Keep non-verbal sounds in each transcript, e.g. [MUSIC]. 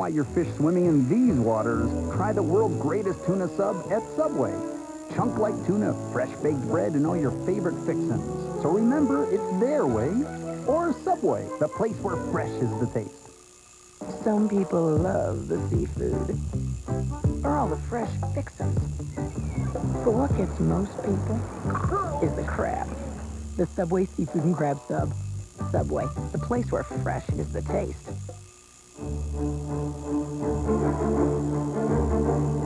Want your fish swimming in these waters, try the world's greatest tuna sub at Subway. Chunk-like tuna, fresh baked bread, and all your favorite fixins. So remember, it's their way or Subway, the place where fresh is the taste. Some people love the seafood. Or all the fresh fixins. But what gets most people is the crab. The Subway Seafood and Crab Sub. Subway, the place where fresh is the taste. Thank you.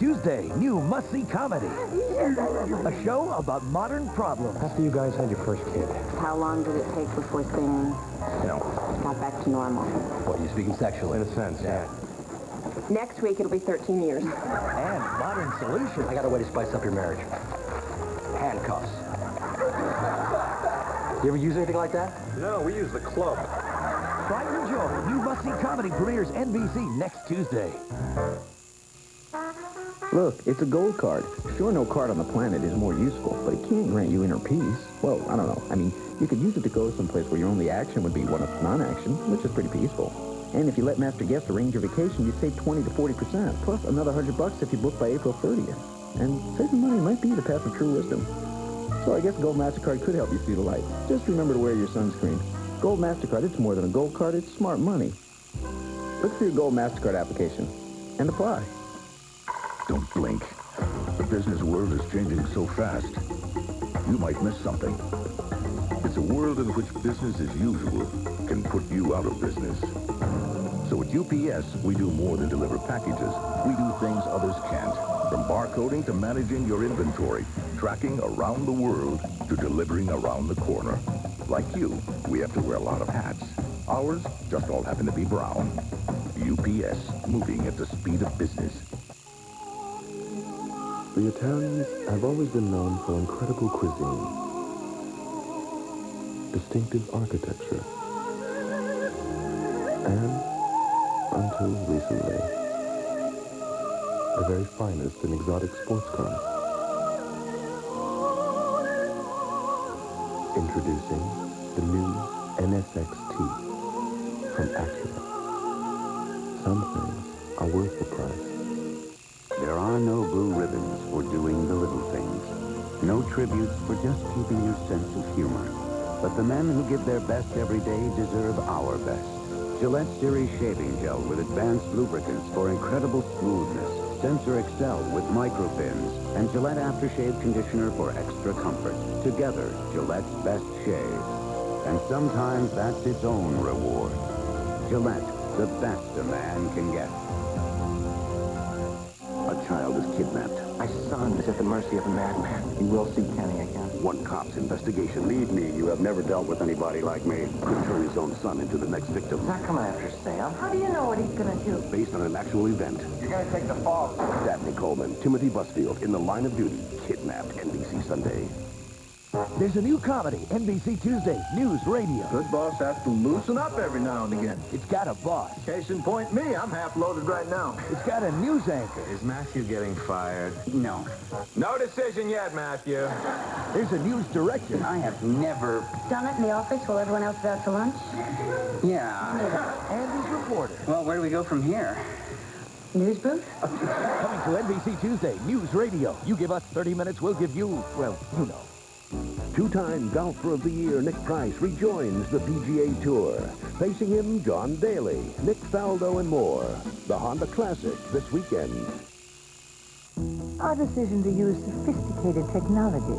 Tuesday, new must-see comedy. A show about modern problems. After you guys had your first kid, How long did it take before things no. got back to normal? What, you speaking sexually? In a sense, yeah. Next week, it'll be 13 years. And modern solutions. I got a way to spice up your marriage. Handcuffs. You ever use anything like that? No, we use the club. Try and enjoy. New must-see comedy premieres NBC next Tuesday. Look, it's a gold card. Sure, no card on the planet is more useful, but it can't grant you inner peace. Well, I don't know. I mean, you could use it to go someplace where your only action would be one of non-action, which is pretty peaceful. And if you let Master Guest arrange your vacation, you save 20 to 40%, plus another 100 bucks if you book by April 30th. And saving money might be the path of true wisdom. So I guess Gold MasterCard could help you see the light. Just remember to wear your sunscreen. Gold MasterCard, it's more than a gold card, it's smart money. Look for your Gold MasterCard application and apply. Don't blink. The business world is changing so fast. You might miss something. It's a world in which business as usual can put you out of business. So at UPS, we do more than deliver packages. We do things others can't. From barcoding to managing your inventory, tracking around the world to delivering around the corner. Like you, we have to wear a lot of hats. Ours just all happen to be brown. UPS, moving at the speed of business. The Italians have always been known for incredible cuisine, distinctive architecture, and, until recently, the very finest in exotic sports cars. Introducing the new NSX-T from Acura. Some things are worth the price. There are no blue ribbons for doing the little things. No tributes for just keeping your sense of humor. But the men who give their best every day deserve our best. Gillette Series Shaving Gel with advanced lubricants for incredible smoothness. Sensor Excel with microfins. And Gillette Aftershave Conditioner for extra comfort. Together, Gillette's best shave. And sometimes that's its own reward. Gillette, the best a man can get. A child is kidnapped. My son is at the mercy of a madman. You will see Kenny again. One cop's investigation. Lead me. You have never dealt with anybody like me. Could turn his own son into the next victim. He's not coming after Sam. How do you know what he's gonna do? Based on an actual event. You're gonna take the fall. Dabney Coleman, Timothy Busfield, in the line of duty. Kidnapped. NBC Sunday. There's a new comedy, NBC Tuesday, News Radio. Good boss has to loosen up every now and again. It's got a boss. Case in point, me. I'm half loaded right now. It's got a news anchor. Is Matthew getting fired? No, No decision yet, Matthew. There's a news director. I have never... Done it in the office while everyone else is out to lunch? Yeah. And his reporter. Well, where do we go from here? News booth? Coming to NBC Tuesday, News Radio. You give us 30 minutes, we'll give you, well, you know. Two-time Golfer of the Year Nick Price rejoins the PGA Tour. Facing him, John Daly, Nick Faldo, and more. The Honda Classic this weekend. Our decision to use sophisticated technology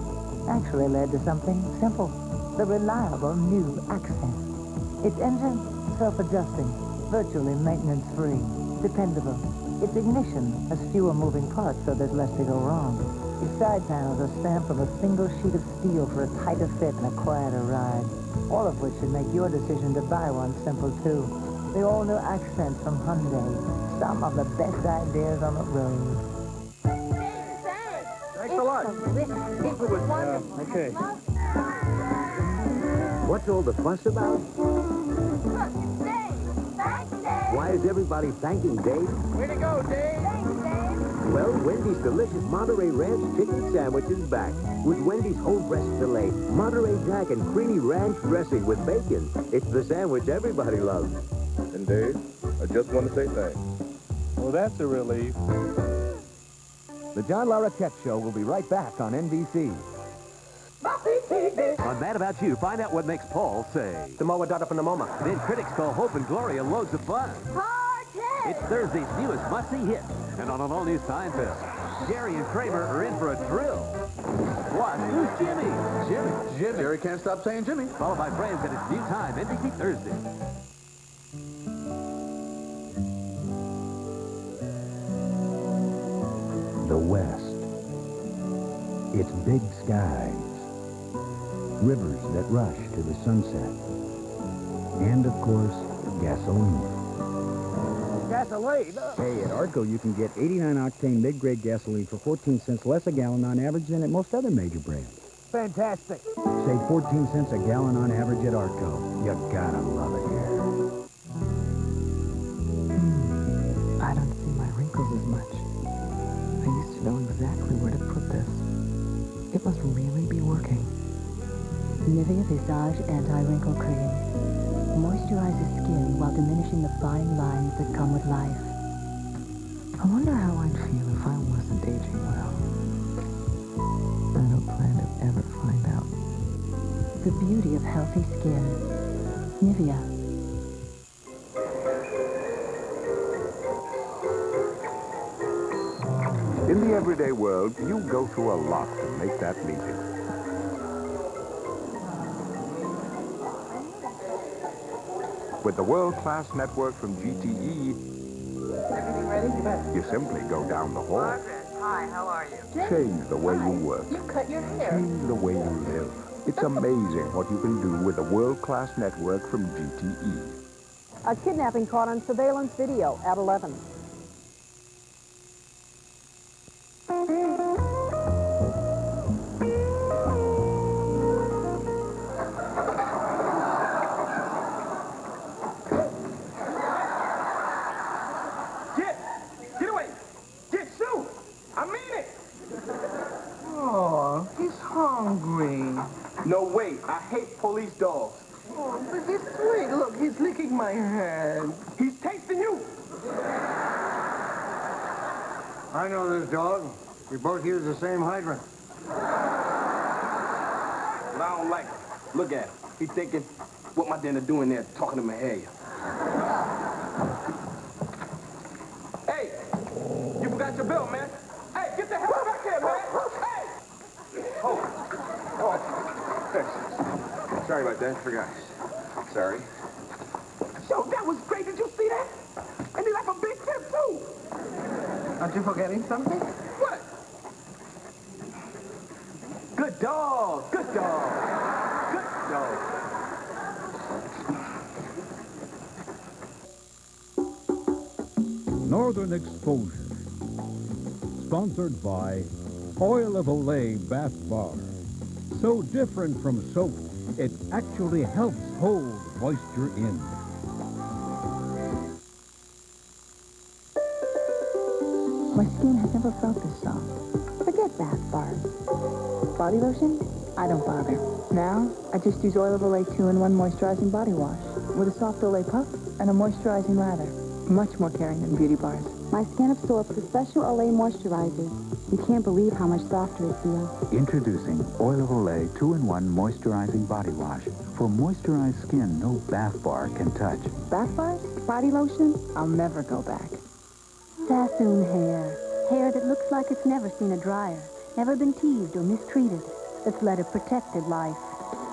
actually led to something simple. The reliable new Accent. Its engine, self-adjusting, virtually maintenance-free, dependable. Its ignition has fewer moving parts, so there's less to go wrong. Its side panels are stamped from a single sheet of steel for a tighter fit and a quieter ride. All of which should make your decision to buy one simple, too. The all-new Accent from Hyundai. Some of the best ideas on the road. Thanks a lot. It was wonderful. Okay. What's all the fuss about? Thanks, Dave. Why is everybody thanking Dave? Way to go, Dave. Well, Wendy's delicious Monterey Ranch chicken sandwich is back with Wendy's whole breast filet, Monterey Jack, and creamy ranch dressing with bacon. It's the sandwich everybody loves. And Dave, I just want to say thanks. Well, that's a relief. The John Larroquette Show will be right back on NBC. On Mad About You, find out what makes Paul say. The Moa Dada from the MoMA. Then critics call Hope and Gloria loads of fun. It's Thursday's newest must-see hit. And on an all-new Seinfeld, Jerry and Kramer are in for a thrill. Plus, who's Jimmy? Jimmy. Jimmy. Jerry can't stop saying Jimmy. Followed by Friends at its new time, NBC Thursday. The West. It's big skies, rivers that rush to the sunset, and of course, gasoline. Gasoline. Hey, at Arco, you can get 89-octane mid-grade gasoline for 14 cents less a gallon on average than at most other major brands. Fantastic. Save 14 cents a gallon on average at Arco. You gotta love it here. I don't see my wrinkles as much. I used to know exactly where to put this. It must really be working. Nivea Visage Anti-Wrinkle Cream. Moisturizes skin while diminishing the fine lines that come with life. I wonder how I'd feel if I wasn't aging well. I don't plan to ever find out. The beauty of healthy skin. Nivea. In the everyday world, you go through a lot to make that meeting. With the world-class network from GTE, Everything ready? You simply go down the hall, Hi, how are you? change the way you work, You cut your hair. change the way you live. It's amazing what you can do with a world-class network from. GTE. A kidnapping caught on surveillance video at 11. Dog. We both use the same hydrant. Well, I don't like him. Look at him. He thinking, what my dinner doing there talking to Mahalia? Hey! You forgot your bill, man. Hey, get the hell back here, man! Hey! Oh. Oh. Sorry about that. Forgot. Sorry. Yo, that was great. Did you see that? And he left a big tip, too. Aren't you forgetting something? What? Good dog. Good dog. Good dog. Northern Exposure. Sponsored by Oil of Olay Bath Bar. So different from soap, it actually helps hold moisture in. My skin has never felt this soft. Forget bath bars. Body lotion? I don't bother. Now, I just use Oil of Olay 2-in-1 Moisturizing Body Wash with a soft Olay puff and a moisturizing lather. Much more caring than beauty bars. My skin absorbs the special Olay moisturizer. You can't believe how much softer it feels. Introducing Oil of Olay 2-in-1 Moisturizing Body Wash. For moisturized skin no bath bar can touch. Bath bars? Body lotion? I'll never go back. Sassoon hair. Hair that looks like it's never seen a dryer, never been teased or mistreated, that's led a protected life.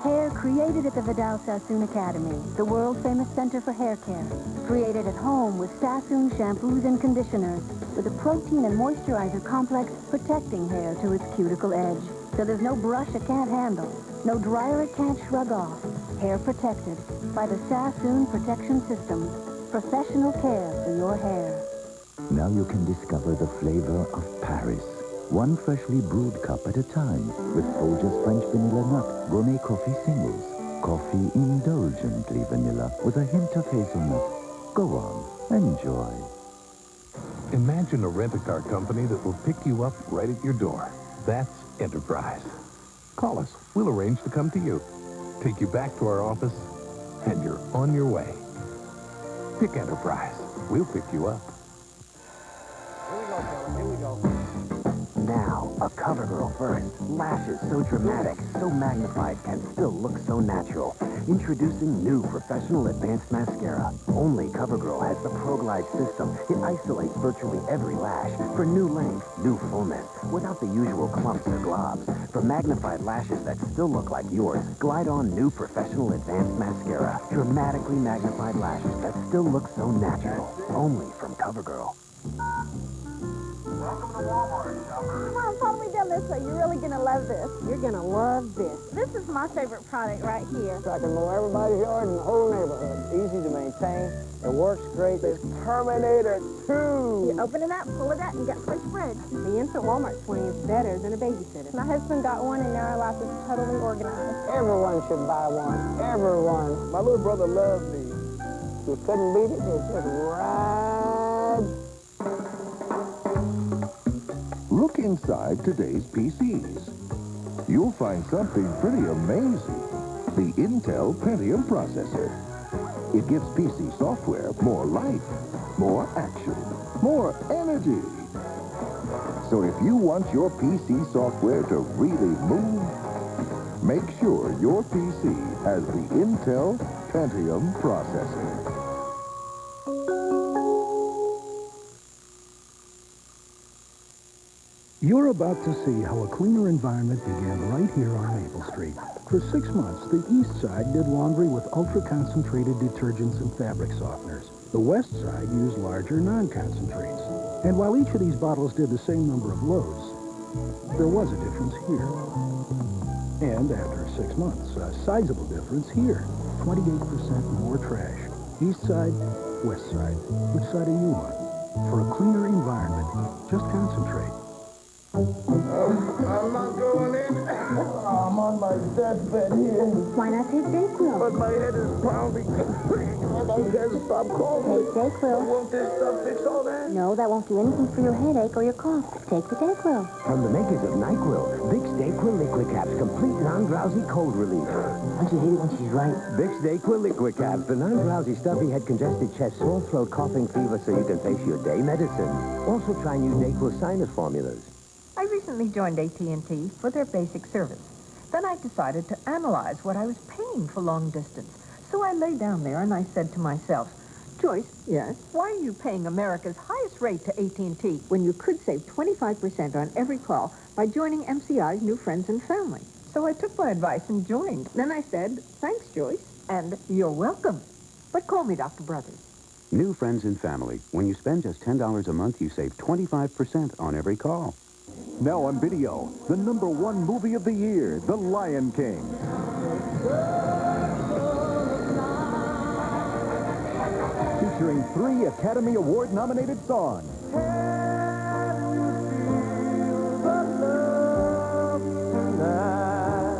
Hair created at the Vidal Sassoon Academy, the world-famous center for hair care. Created at home with Sassoon shampoos and conditioners, with a protein and moisturizer complex protecting hair to its cuticle edge. So there's no brush it can't handle, no dryer it can't shrug off. Hair protected by the Sassoon Protection System. Professional care for your hair. Now you can discover the flavor of Paris. one freshly brewed cup at a time with Folgers French Vanilla Nut Gourmet Coffee Singles. Coffee indulgently vanilla with a hint of hazelnut. Go on, enjoy. Imagine a rent-a-car company that will pick you up right at your door. That's Enterprise. Call us. We'll arrange to come to you. Take you back to our office, and you're on your way. Pick Enterprise. We'll pick you up. Now, a cover girl first. Lashes so dramatic, so magnified, and still look so natural. Introducing new Professional Advanced Mascara. Only CoverGirl has the ProGlide system. It isolates virtually every lash for new length, new fullness, without the usual clumps or globs. For magnified lashes that still look like yours, glide on new Professional Advanced Mascara. Dramatically magnified lashes that still look so natural. Only from CoverGirl. Come on, follow me down this way. You're really gonna love this. You're gonna love this. This is my favorite product right here. So I can mow everybody's yard in the whole neighborhood. Easy to maintain. It works great. It's Terminator 2. You open it up, pull it out, and get fresh bread. The instant Walmart swing is better than a babysitter. My husband got one, and now our life is totally organized. Everyone should buy one. Everyone. My little brother loves these. You couldn't beat it. It's just right. Inside today's PCs. You'll find something pretty amazing. The Intel Pentium processor. It gives PC software more life, more action, more energy. So if you want your PC software to really move, make sure your PC has the Intel Pentium processor. You're about to see how a cleaner environment began right here on Maple Street. For six months, the East Side did laundry with ultra-concentrated detergents and fabric softeners. The West Side used larger non-concentrates. And while each of these bottles did the same number of loads, there was a difference here. And after six months, a sizable difference here. 28% more trash. East Side, West Side. Which side are you on? For a cleaner environment, just concentrate. I'm not going in. I'm on my deathbed here. Why not take Dayquil? But my head is pounding. I can't stop coughing. Take Dayquil. Won't this stuff fix all that? No, that won't do anything for your headache or your cough. Take the Dayquil. From the makers of NyQuil, Vicks Dayquil Liquid Caps, complete non-drowsy cold relief. Don't you hate it when she's right? Vicks Dayquil Liquid Caps, the non-drowsy stuffy head, congested chest, sore throat, coughing, fever, so you can face your day medicine. Also try new Dayquil sinus formulas. I recently joined AT&T for their basic service. Then I decided to analyze what I was paying for long distance. So I lay down there and I said to myself, Joyce, Yes? why are you paying America's highest rate to AT&T? When you could save 25% on every call by joining MCI's new friends and family. So I took my advice and joined. Then I said, thanks, Joyce. And you're welcome. But call me Dr. Brothers. New friends and family. When you spend just $10 a month, you save 25% on every call. Now on video, the number one movie of the year, The Lion King. Featuring three Academy Award-nominated songs.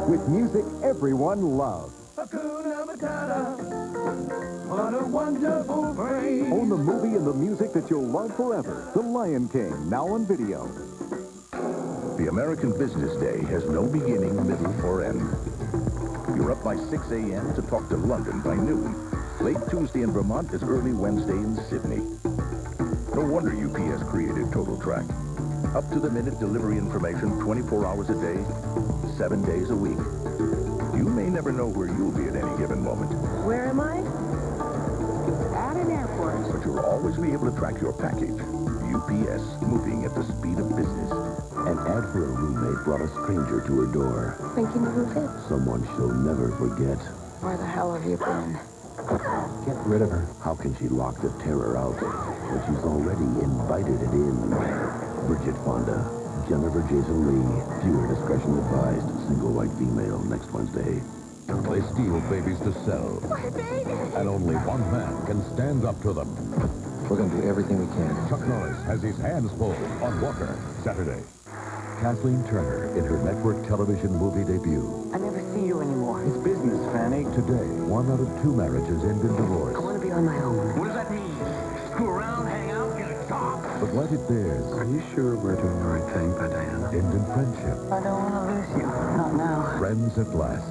With music everyone loves. Hakuna Matata. What a wonderful phrase. Own the movie and the music that you'll love forever. The Lion King, now on video. The American business day has no beginning, middle, or end. You're up by 6 a.m. to talk to London by noon. Late Tuesday in Vermont is early Wednesday in Sydney. No wonder UPS created Total Track. Up to the minute delivery information 24 hours a day, 7 days a week. You may never know where you'll be at any given moment, Where am I? At an airport. but you'll always be able to track your package. UPS, moving at the speed of business. An ad for a roommate brought a stranger to her door. Thinking of who it? Someone she'll never forget. Where the hell have you been? Get rid of her. How can she lock the terror out when she's already invited it in? Bridget Fonda, Jennifer Jason Lee. Viewer discretion advised. Single white female next Wednesday. They steal babies to sell. My baby! And only one man can stand up to them. We're going to do everything we can. Chuck Norris has his hands full on Walker, Saturday. Kathleen Turner in her network television movie debut. I never see you anymore. It's business, Fanny. Today, one out of two marriages end in divorce. I want to be on my own. What does that mean? Screw around, hang out, get a job? But what it bears. Are you sure we're doing the right thing by Diana? end in friendship? I don't want to lose you. Not now. Friends at last.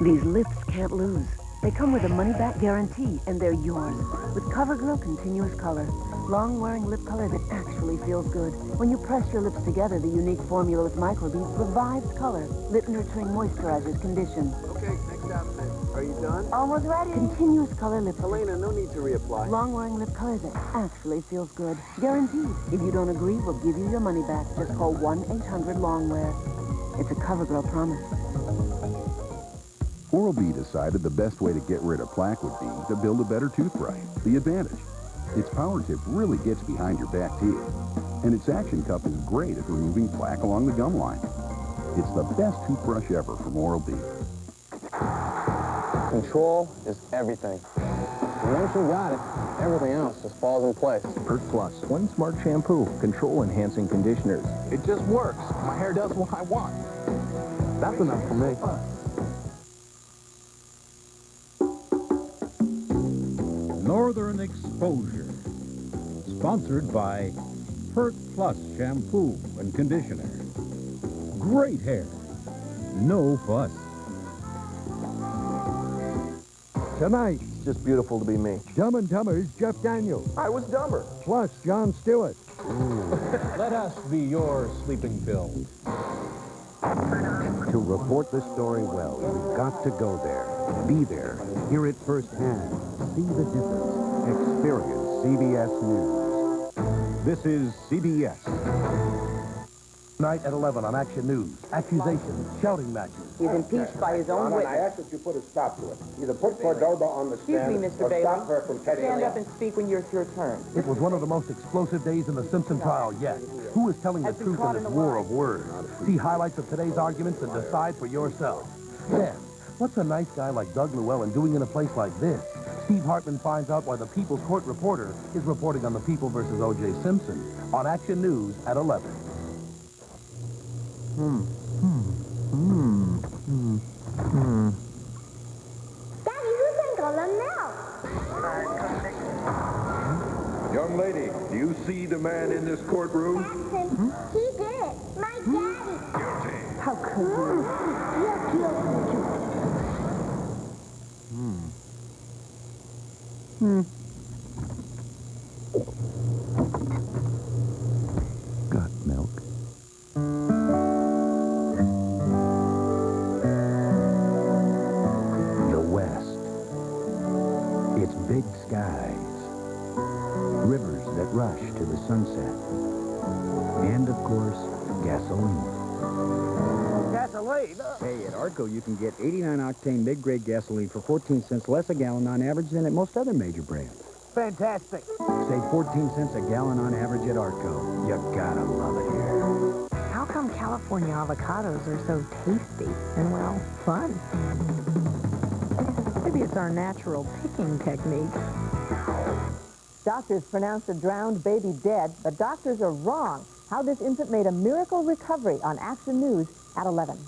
These lips can't lose. They come with a money-back guarantee, and they're yours. With CoverGirl Continuous Color. Long-wearing lip color that actually feels good. When you press your lips together, the unique formula with microbeads revives color. Lip-nurturing moisturizers condition. Okay, next outfit. Are you done? Almost ready. Continuous Color lip. Helena, no need to reapply. Long-wearing lip color that actually feels good. Guaranteed. If you don't agree, we'll give you your money back. Just call 1-800-LONGWEAR. It's a CoverGirl promise. Oral-B decided the best way to get rid of plaque would be to build a better toothbrush. The advantage. Its power tip really gets behind your back teeth. And its action cup is great at removing plaque along the gum line. It's the best toothbrush ever from Oral-B. Control is everything. Once you got it, everything else just falls in place. Pert Plus, one smart shampoo, control-enhancing conditioners. It just works. My hair does what I want. That's enough for me. Northern Exposure. Sponsored by Pert Plus Shampoo and Conditioner. Great hair. No fuss. Tonight, it's just beautiful to be me. Dumb and Dumber's Jeff Daniels. I was dumber. Plus Jon Stewart. [LAUGHS] Let us be your sleeping pill. To report the story well, you've got to go there. Be there. Hear it firsthand. See the difference. Experience CBS News. This is CBS. Tonight at 11 on Action News. Accusations, shouting matches. He's impeached by his own witness. I ask that you put a stop to it. Either put Cordoba on the stand Excuse me, Mr. or Bailey. stop her from telling Stand up and speak when it's your turn. It was one of the most explosive days in the Simpson trial yet. Who is telling the truth in this war of words? See highlights of today's arguments and decide for yourself. Then, what's a nice guy like Doug Llewellyn doing in a place like this? Steve Hartman finds out why the People's Court reporter is reporting on the People versus O.J. Simpson on Action News at 11. Hmm. Hmm. Hmm. Hmm. Hmm. Do see the man in this courtroom? Jackson, he did it. My daddy. Guilty. How could you? You're guilty. Hmm. Hmm. That to the sunset. And, of course, gasoline. Gasoline? Hey, at Arco, you can get 89-octane mid-grade gasoline for 14 cents less a gallon on average than at most other major brands. Fantastic. Save 14 cents a gallon on average at Arco. You gotta love it here. How come California avocados are so tasty and, well, fun? Maybe it's our natural picking technique. Doctors pronounced a drowned baby dead, but doctors are wrong. How this infant made a miracle recovery on Action News at 11.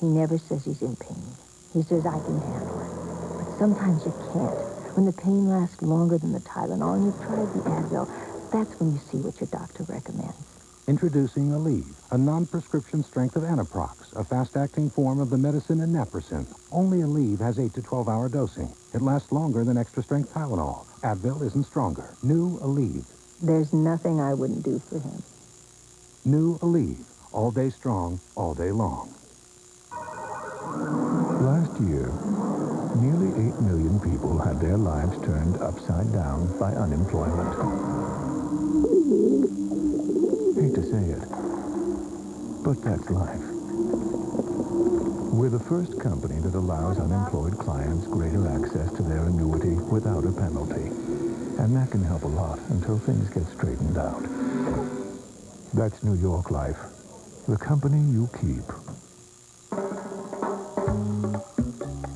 He never says he's in pain. He says, I can handle it. But sometimes you can't. When the pain lasts longer than the Tylenol and you've tried the Advil, that's when you see what your doctor recommends. Introducing Aleve, a non-prescription strength of Anaprox, a fast-acting form of the medicine naproxen. Only Aleve has 8 to 12-hour dosing. It lasts longer than extra-strength Tylenol. Advil isn't stronger. New Aleve. There's nothing I wouldn't do for him. New Aleve. All day strong, all day long. Last year, nearly 8 million people had their lives turned upside down by unemployment. Say it, but that's life. We're the first company that allows unemployed clients greater access to their annuity without a penalty. And that can help a lot until things get straightened out. That's New York Life, the company you keep.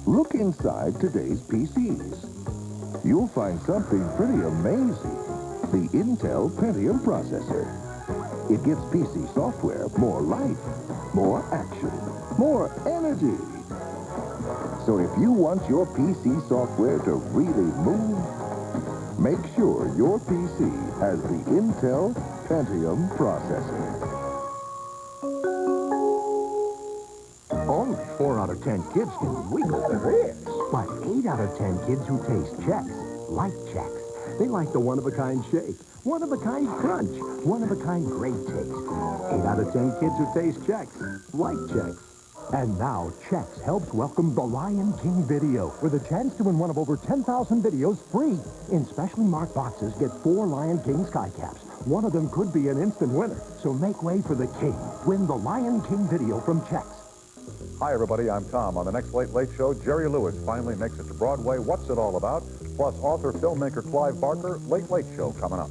Look inside today's PCs. you'll find something pretty amazing. The Intel Pentium processor. It gives PC software more life, more action, more energy. So if you want your PC software to really move, make sure your PC has the Intel Pentium processor. Only four out of ten kids can wiggle their ears. But eight out of ten kids who taste Chex like Chex. They like the one-of-a-kind shake, one-of-a-kind crunch, one-of-a-kind great taste. Eight out of ten kids who taste Chex like Chex. And now, Chex helps welcome the Lion King video with a chance to win one of over 10,000 videos free. In specially marked boxes, get four Lion King sky caps. One of them could be an instant winner. So make way for the king. Win the Lion King video from Chex. Hi, everybody. I'm Tom. On the next Late Late Show, Jerry Lewis finally makes it to Broadway. What's it all about? Plus, author, filmmaker Clive Barker, Late Late Show coming up.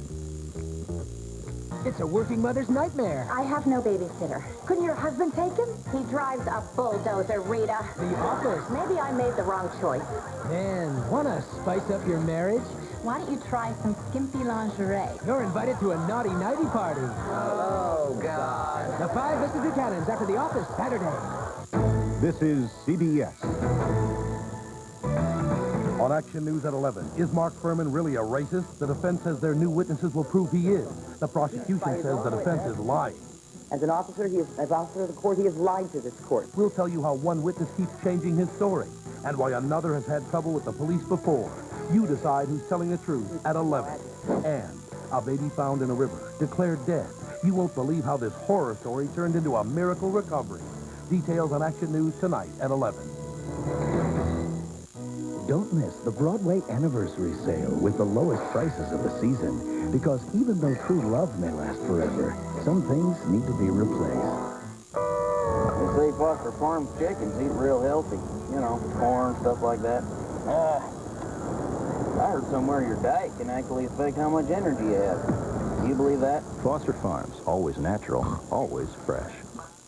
It's a working mother's nightmare. I have no babysitter. Couldn't your husband take him? He drives a bulldozer, Rita. The office. Maybe I made the wrong choice. Man, wanna spice up your marriage? Why don't you try some skimpy lingerie? You're invited to a naughty nighty party. Oh, God. The five Mrs. Buchanans after the office Saturday. This is CBS. On Action News at 11, is Mark Fuhrman really a racist? The defense says their new witnesses will prove he is. The prosecution says the defense is lying. As an officer, he is, as officer of the court, he has lied to this court. We'll tell you how one witness keeps changing his story and why another has had trouble with the police before. You decide who's telling the truth at 11. And a baby found in a river, declared dead. You won't believe how this horror story turned into a miracle recovery. Details on Action News tonight at 11. Don't miss the Broadway anniversary sale with the lowest prices of the season. Because even though true love may last forever, some things need to be replaced. They say Foster Farms chickens eat real healthy. You know, corn, stuff like that. Uh, I heard somewhere your diet can actually affect how much energy you have. Do you believe that? Foster Farms, always natural, always fresh.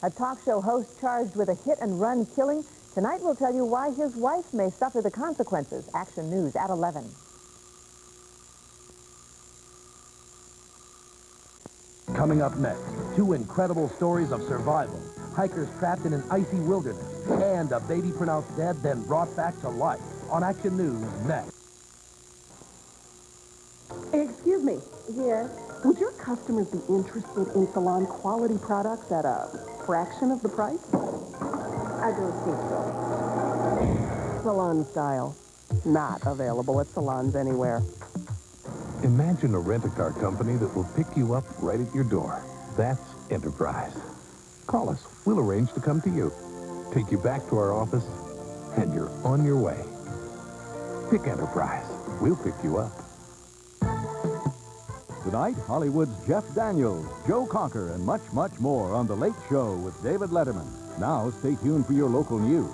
A talk show host charged with a hit-and-run killing. Tonight we'll tell you why his wife may suffer the consequences. Action News at 11. Coming up next, two incredible stories of survival. Hikers trapped in an icy wilderness. And a baby pronounced dead, then brought back to life. On Action News next. Excuse me. Yes. Would your customers be interested in salon quality products at a fraction of the price? I don't think so. Salon style. Not available at salons anywhere. Imagine a rent-a-car company that will pick you up right at your door. That's Enterprise. Call us. We'll arrange to come to you. Take you back to our office, and you're on your way. Pick Enterprise. We'll pick you up. Tonight, Hollywood's Jeff Daniels, Joe Cocker, and much, much more on The Late Show with David Letterman. Now, stay tuned for your local news.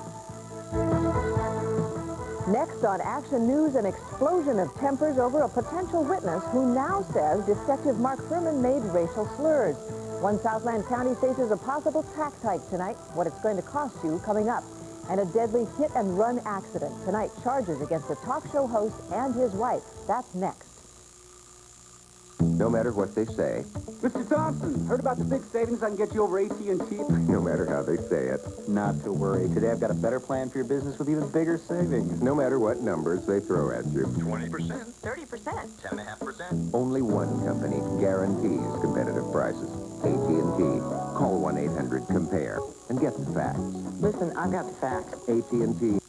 Next on Action News, an explosion of tempers over a potential witness who now says Detective Mark Fuhrman made racial slurs. One Southland County faces a possible tax hike tonight. What it's going to cost you coming up. And a deadly hit-and-run accident. Tonight, charges against a talk show host and his wife. That's next. No matter what they say, Mr. Thompson, heard about the big savings I can get you over AT&T? [LAUGHS] no matter how they say it, Not to worry. Today I've got a better plan for your business with even bigger savings. no matter what numbers they throw at you, 20%, 30%. 10.5%. only one company guarantees competitive prices. AT&T. Call 1-800-COMPARE and get the facts. Listen, I've got the facts. AT&T